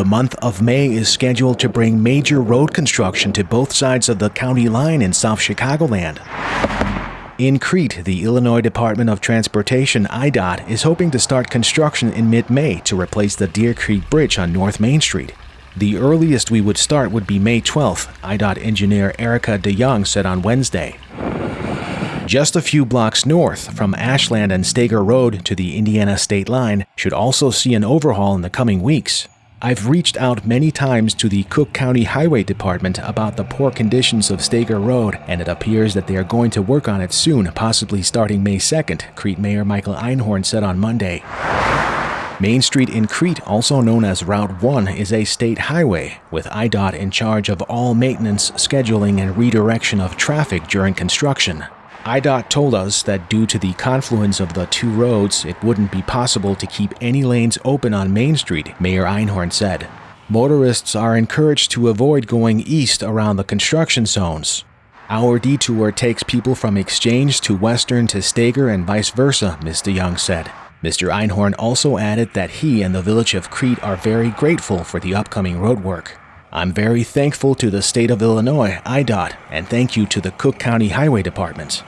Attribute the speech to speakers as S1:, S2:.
S1: The month of May is scheduled to bring major road construction to both sides of the county line in South Chicagoland. In Crete, the Illinois Department of Transportation IDOT is hoping to start construction in mid-May to replace the Deer Creek Bridge on North Main Street. The earliest we would start would be May 12th, IDOT engineer Erica DeYoung said on Wednesday. Just a few blocks north, from Ashland and Steger Road to the Indiana state line, should also see an overhaul in the coming weeks. I've reached out many times to the Cook County Highway Department about the poor conditions of Steger Road, and it appears that they are going to work on it soon, possibly starting May 2nd, Crete Mayor Michael Einhorn said on Monday. Main Street in Crete, also known as Route 1, is a state highway, with IDOT in charge of all maintenance, scheduling, and redirection of traffic during construction. IDOT told us that due to the confluence of the two roads, it wouldn't be possible to keep any lanes open on Main Street, Mayor Einhorn said. Motorists are encouraged to avoid going east around the construction zones. Our detour takes people from Exchange to Western to Steger and vice versa, Mr. Young said. Mr. Einhorn also added that he and the village of Crete are very grateful for the upcoming road work. I'm very thankful to the state of Illinois, IDOT, and thank you to the Cook County Highway Department.